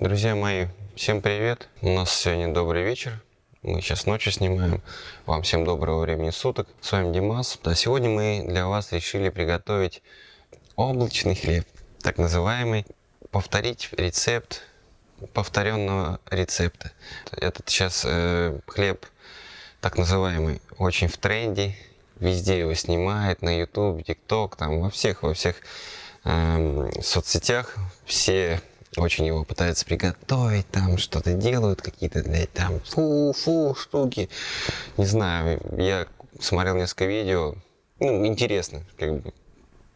Друзья мои, всем привет! У нас сегодня добрый вечер. Мы сейчас ночью снимаем. Вам всем доброго времени суток. С вами Димас. А сегодня мы для вас решили приготовить облачный хлеб, так называемый. Повторить рецепт повторенного рецепта. Этот сейчас э, хлеб, так называемый, очень в тренде. Везде его снимают, на YouTube, TikTok, там во всех, во всех э, соцсетях. Все очень его пытаются приготовить, там что-то делают, какие-то, блядь, там фу-фу штуки. Не знаю, я смотрел несколько видео, ну, интересно, как бы,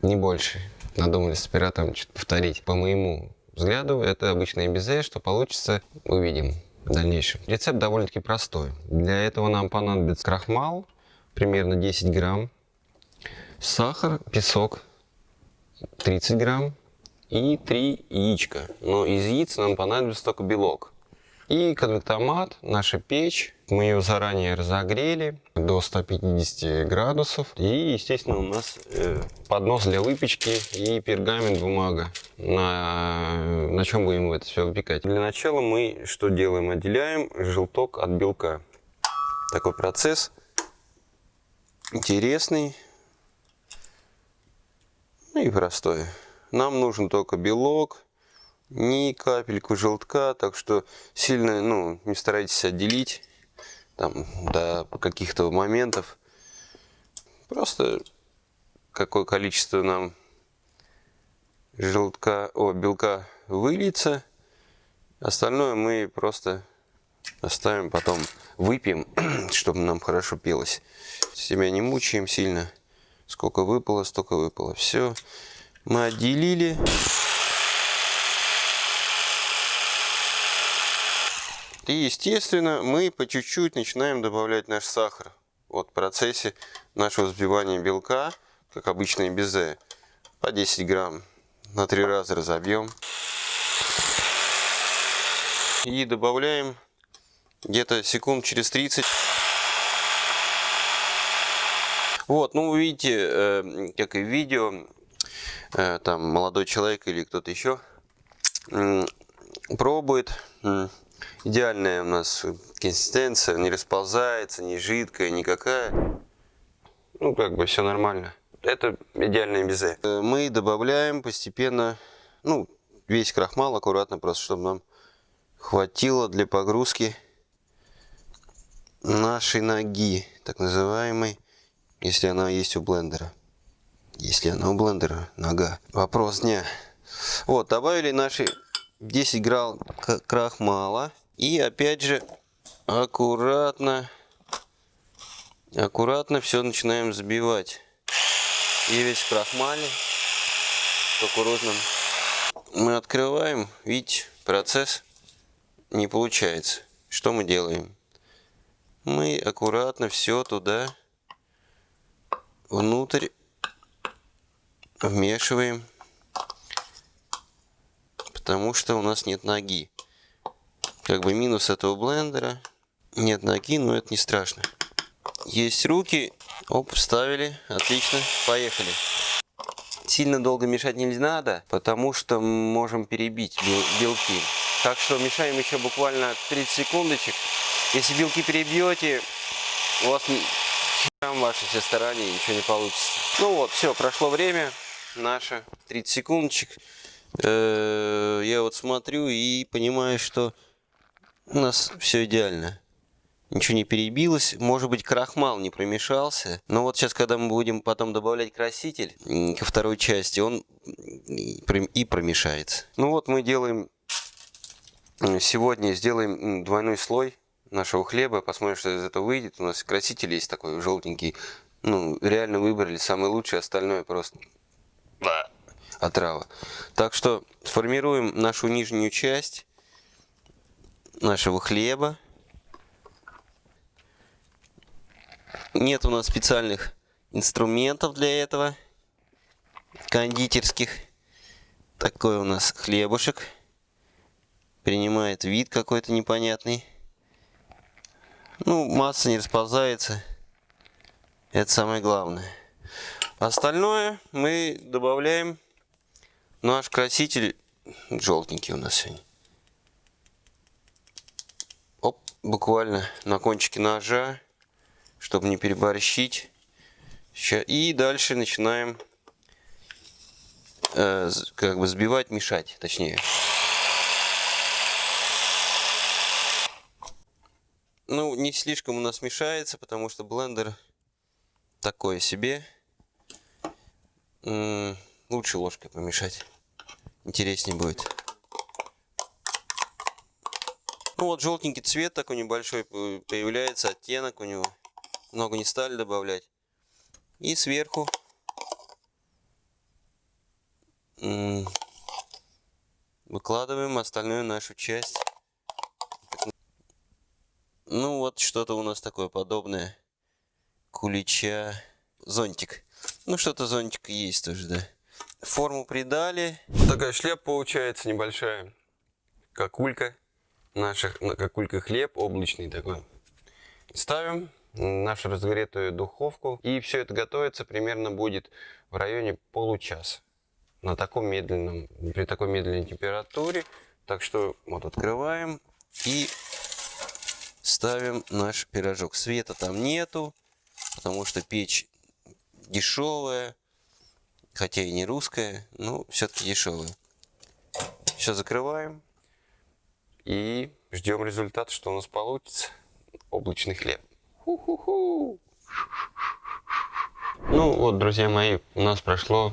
не больше. Надумали с оператором что-то повторить. По моему взгляду, это обычное безе, что получится, увидим в дальнейшем. Рецепт довольно-таки простой. Для этого нам понадобится крахмал, примерно 10 грамм, сахар, песок 30 грамм, и 3 яичка. Но из яиц нам понадобится только белок. И конвектомат, наша печь. Мы ее заранее разогрели до 150 градусов. И, естественно, у нас э, поднос для выпечки и пергамент, бумага, на, на чем будем это все выпекать. Для начала мы что делаем? Отделяем желток от белка. Такой процесс интересный ну и простой. Нам нужен только белок, ни капельку желтка, так что сильно ну, не старайтесь отделить там, до каких-то моментов. Просто какое количество нам желтка, о, белка выльется. Остальное мы просто оставим, потом выпьем, чтобы нам хорошо пелось. Себя не мучаем сильно. Сколько выпало, столько выпало. Все мы отделили. И, естественно, мы по чуть-чуть начинаем добавлять наш сахар. Вот в процессе нашего взбивания белка, как обычное безе, по 10 грамм на три раза разобьем. И добавляем где-то секунд через 30. Вот, ну вы видите, э, как и в видео, там молодой человек или кто-то еще пробует. Идеальная у нас консистенция, не расползается, не жидкая, никакая. Ну, как бы все нормально. Это идеальное безе. Э, мы добавляем постепенно, ну, весь крахмал аккуратно, просто чтобы нам хватило для погрузки нашей ноги, так называемой, если она есть у блендера если она у блендера нога. Вопрос дня. Вот, добавили наши 10 грамм крахмала. И опять же, аккуратно, аккуратно все начинаем забивать. И весь крахмале, кукурузным. Мы открываем, видите, процесс не получается. Что мы делаем? Мы аккуратно все туда внутрь вмешиваем, потому что у нас нет ноги. Как бы минус этого блендера. Нет ноги, но это не страшно. Есть руки. Оп, вставили. Отлично. Поехали. Сильно долго мешать не надо, потому что можем перебить белки. Так что мешаем еще буквально 30 секундочек. Если белки перебьете, у вас там ваши все старания ничего не получится. Ну вот, все, прошло время наша 30 секундочек. Э, я вот смотрю и понимаю, что у нас все идеально. Ничего не перебилось. Может быть, крахмал не промешался. Но вот сейчас, когда мы будем потом добавлять краситель ко второй части, он и промешается. Ну вот мы делаем... Сегодня сделаем двойной слой нашего хлеба. Посмотрим, что из этого выйдет. У нас краситель есть такой желтенький. Ну, реально выбрали самый лучший. Остальное просто отрава. Так что формируем нашу нижнюю часть нашего хлеба. Нет у нас специальных инструментов для этого, кондитерских. Такой у нас хлебушек. Принимает вид какой-то непонятный. Ну, масса не расползается. Это самое главное. Остальное мы добавляем наш краситель желтенький у нас сегодня. буквально на кончике ножа, чтобы не переборщить. И дальше начинаем э, как бы сбивать, мешать, точнее. Ну, не слишком у нас мешается, потому что блендер такое себе. Лучше ложкой помешать. Интереснее будет. Ну вот желтенький цвет такой небольшой появляется, оттенок у него. Много не стали добавлять. И сверху выкладываем остальную нашу часть. Ну вот что-то у нас такое подобное. Кулича. Зонтик. Ну что-то зонтик есть тоже, да. Форму придали. Вот такая шляпа получается небольшая. Какулька. Наша какулька хлеб облачный такой. Ставим нашу разогретую духовку. И все это готовится примерно будет в районе получаса. На таком медленном, при такой медленной температуре. Так что вот открываем и ставим наш пирожок. Света там нету, потому что печь дешевая, хотя и не русская, но все-таки дешевая. Все закрываем и ждем результат, что у нас получится. Облачный хлеб. Ху -ху -ху. Ну вот, друзья мои, у нас прошло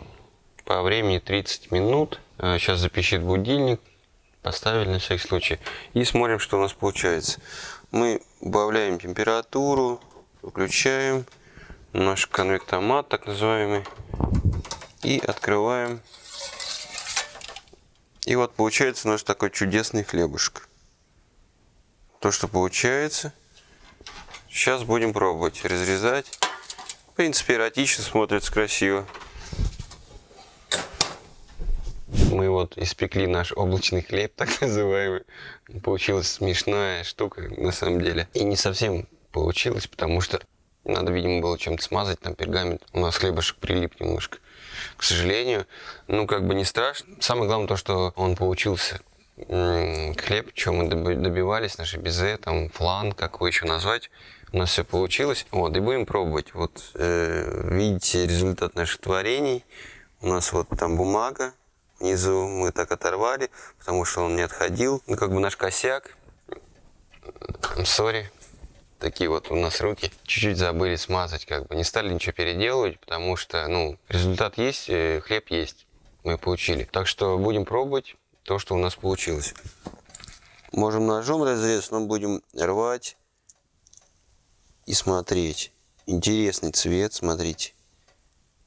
по времени 30 минут. Сейчас э, запищит будильник. Поставили на всякий случай. И смотрим, что у нас получается. Мы убавляем температуру, выключаем наш конвектомат, так называемый. И открываем. И вот получается наш такой чудесный хлебушек. То, что получается. Сейчас будем пробовать разрезать. В принципе, эротично смотрится красиво. Мы вот испекли наш облачный хлеб, так называемый. Получилась смешная штука на самом деле. И не совсем получилось, потому что надо, видимо, было чем-то смазать, там пергамент. У нас хлебушек прилип немножко. К сожалению, ну как бы не страшно. Самое главное то, что он получился хлеб, чем мы добивались, наши безе, там флан, как его еще назвать. У нас все получилось. Вот, и будем пробовать. Вот, э, видите результат наших творений. У нас вот там бумага внизу. Мы так оторвали, потому что он не отходил. Ну, как бы наш косяк. Сори. Такие вот у нас руки. Чуть-чуть забыли смазать, как бы. Не стали ничего переделывать, потому что, ну, результат есть, э, хлеб есть. Мы получили. Так что будем пробовать то, что у нас получилось. Можем ножом разрезать, но будем рвать и смотреть. Интересный цвет, смотрите,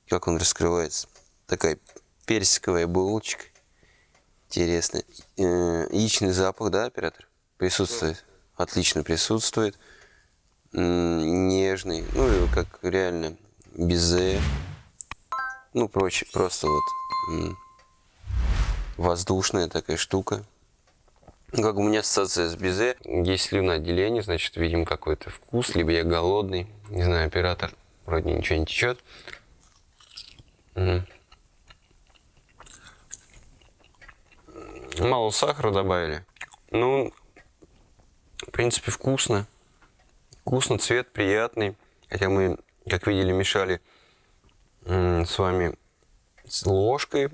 как он раскрывается. Такая персиковая булочка. Интересно. Э, яичный запах, да, оператор? Присутствует. Отлично присутствует. Нежный. Ну, как реально безе. Ну, прочее, просто вот воздушная такая штука. Как у меня ассоциация с безе. Есть слюноотделение, значит, видим какой-то вкус, либо я голодный. Не знаю, оператор, вроде ничего не течет. Мало сахара добавили. Ну, в принципе, вкусно. Вкусно, цвет приятный. Хотя мы, как видели, мешали с вами с ложкой,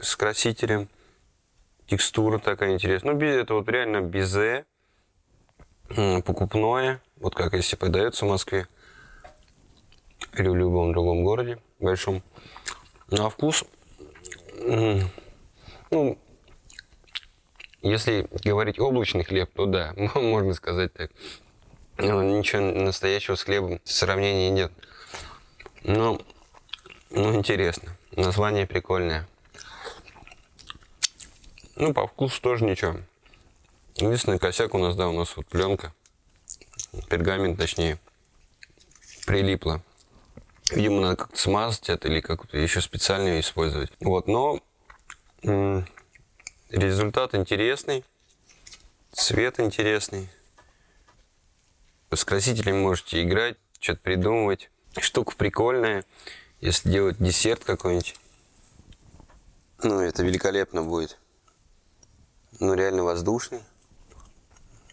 с красителем текстура такая интересная. Ну, это вот реально безе, покупное, вот как если продается в Москве или в любом другом городе большом. Ну, а вкус, ну, если говорить облачный хлеб, то да, можно сказать так. Но ничего настоящего с хлебом сравнения нет. Но, ну, интересно. Название прикольное. Ну, по вкусу тоже ничего. Единственный косяк у нас, да, у нас вот пленка, пергамент точнее, прилипла. Видимо, надо как-то смазать это или как-то еще специально использовать. Вот, но результат интересный, цвет интересный. С красителями можете играть, что-то придумывать. Штука прикольная, если делать десерт какой-нибудь. Ну, это великолепно будет. Ну, реально воздушный.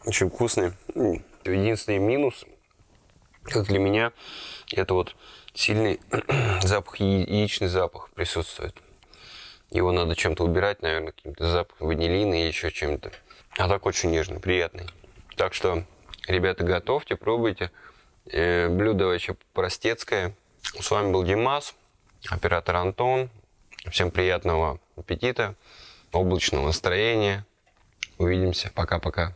Очень вкусный. Единственный минус, как для меня, это вот сильный запах, яи- яичный запах присутствует. Его надо чем-то убирать, наверное, каким-то запахом ванилина или еще чем-то. А так очень нежный, приятный. Так что, ребята, готовьте, пробуйте. Э, блюдо вообще простецкое. С вами был Димас, оператор Антон. Всем приятного аппетита, облачного настроения. Увидимся. Пока-пока.